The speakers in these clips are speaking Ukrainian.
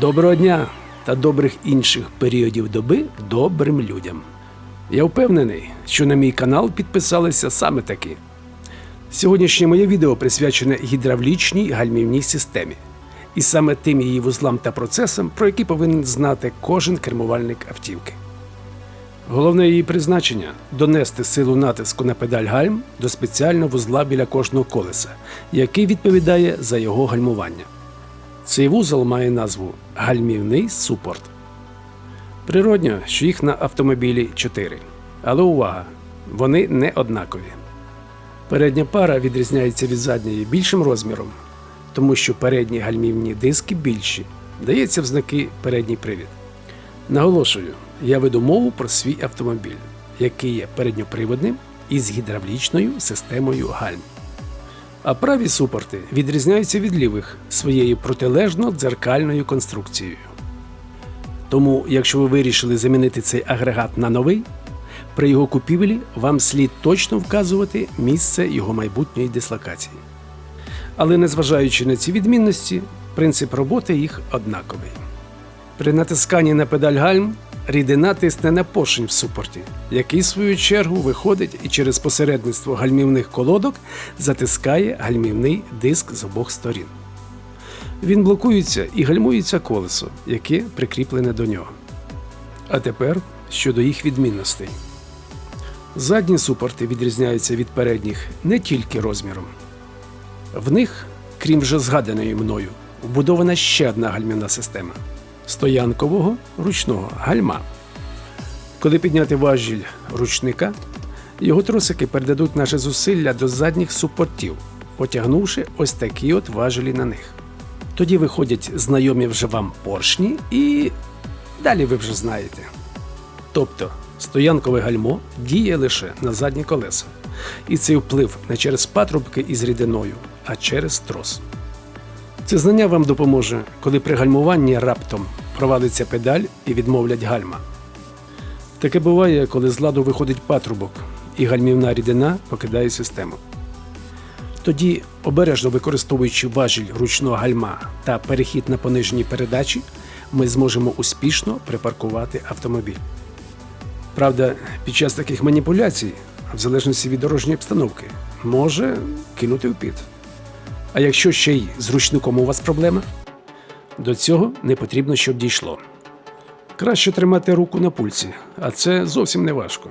Доброго дня та добрих інших періодів доби добрим людям. Я впевнений, що на мій канал підписалися саме такі. Сьогоднішнє моє відео присвячене гідравлічній гальмівній системі, і саме тим її вузлам та процесам, про які повинен знати кожен кермувальник автівки. Головне її призначення донести силу натиску на педаль гальм до спеціального вузла біля кожного колеса, який відповідає за його гальмування. Цей вузол має назву гальмівний супорт. Природньо, що їх на автомобілі 4. Але увага! Вони не однакові. Передня пара відрізняється від задньої більшим розміром, тому що передні гальмівні диски більші, дається в знаки передній привід. Наголошую, я веду мову про свій автомобіль, який є передньоприводним із гідравлічною системою гальм. А праві супорти відрізняються від лівих своєю протилежно дзеркальною конструкцією. Тому, якщо ви вирішили замінити цей агрегат на новий, при його купівлі вам слід точно вказувати місце його майбутньої дислокації. Але незважаючи на ці відмінності, принцип роботи їх однаковий. При натисканні на педаль гальм рідина тисне на поршень в супорті, який, в свою чергу, виходить і через посередництво гальмівних колодок затискає гальмівний диск з обох сторін. Він блокується і гальмується колесо, яке прикріплене до нього. А тепер щодо їх відмінностей. Задні супорти відрізняються від передніх не тільки розміром. В них, крім вже згаданої мною, вбудована ще одна гальмівна система стоянкового ручного гальма. Коли підняти важіль ручника, його тросики передадуть наше зусилля до задніх супортів, потягнувши ось такі от важелі на них. Тоді виходять знайомі вже вам поршні, і далі ви вже знаєте. Тобто стоянкове гальмо діє лише на задні колеса, і цей вплив не через патрубки із рідиною, а через трос. Це знання вам допоможе, коли при гальмуванні раптом провалиться педаль і відмовлять гальма. Таке буває, коли з ладу виходить патрубок і гальмівна рідина покидає систему. Тоді, обережно використовуючи важіль ручного гальма та перехід на понижені передачі, ми зможемо успішно припаркувати автомобіль. Правда, під час таких маніпуляцій, в залежності від дорожньої обстановки, може кинути в піт. А якщо ще й з ручником у вас проблема, до цього не потрібно, щоб дійшло. Краще тримати руку на пульсі, а це зовсім не важко.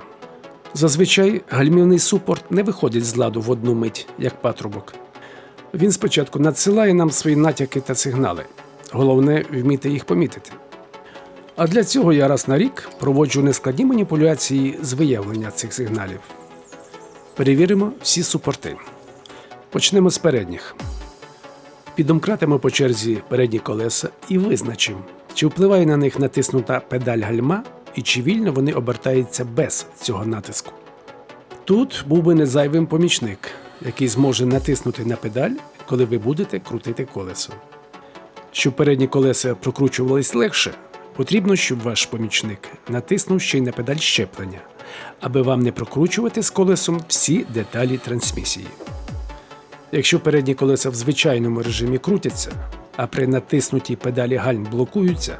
Зазвичай гальмівний супорт не виходить з ладу в одну мить, як патрубок. Він спочатку надсилає нам свої натяки та сигнали. Головне вміти їх помітити. А для цього я раз на рік проводжу нескладні маніпуляції з виявлення цих сигналів. Перевіримо всі супорти. Почнемо з передніх. Підомкратимо по черзі передні колеса і визначимо, чи впливає на них натиснута педаль гальма і чи вільно вони обертаються без цього натиску. Тут був би незайвим помічник, який зможе натиснути на педаль, коли ви будете крутити колесо. Щоб передні колеса прокручувались легше, потрібно, щоб ваш помічник натиснув ще й на педаль щеплення, аби вам не прокручувати з колесом всі деталі трансмісії. Якщо передні колеса в звичайному режимі крутяться, а при натиснутій педалі гальм блокуються,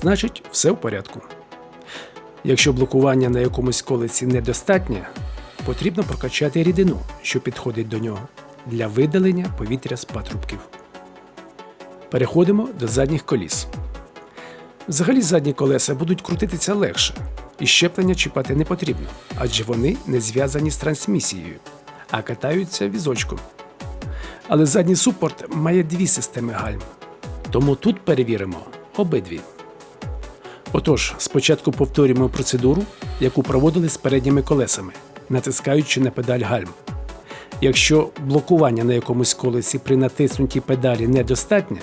значить все в порядку. Якщо блокування на якомусь колесі недостатнє, потрібно прокачати рідину, що підходить до нього, для видалення повітря з патрубків. Переходимо до задніх коліс. Взагалі задні колеса будуть крутитися легше, і щеплення чіпати не потрібно, адже вони не зв'язані з трансмісією, а катаються візочком. Але задній супорт має дві системи гальм. Тому тут перевіримо обидві. Отож, спочатку повторюємо процедуру, яку проводили з передніми колесами, натискаючи на педаль гальм. Якщо блокування на якомусь колесі при натиснутій педалі недостатнє,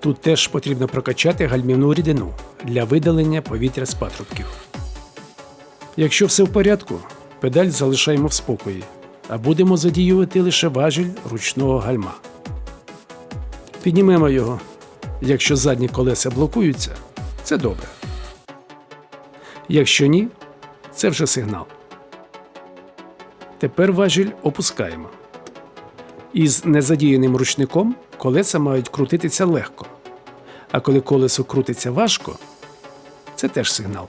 тут теж потрібно прокачати гальмівну рідину для видалення повітря з патрубків. Якщо все в порядку, педаль залишаємо в спокої, а будемо задіювати лише важіль ручного гальма. Піднімемо його. Якщо задні колеса блокуються, це добре. Якщо ні, це вже сигнал. Тепер важіль опускаємо. Із незадіяним ручником колеса мають крутитися легко. А коли колесо крутиться важко, це теж сигнал.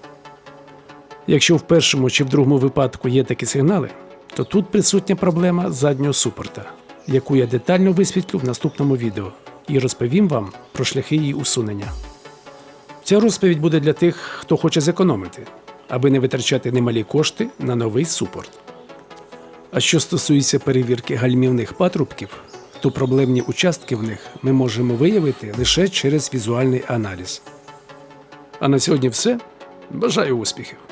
Якщо в першому чи в другому випадку є такі сигнали, то тут присутня проблема заднього супорта, яку я детально висвітлю в наступному відео і розповім вам про шляхи її усунення. Ця розповідь буде для тих, хто хоче зекономити, аби не витрачати немалі кошти на новий супорт. А що стосується перевірки гальмівних патрубків, то проблемні участки в них ми можемо виявити лише через візуальний аналіз. А на сьогодні все. Бажаю успіхів!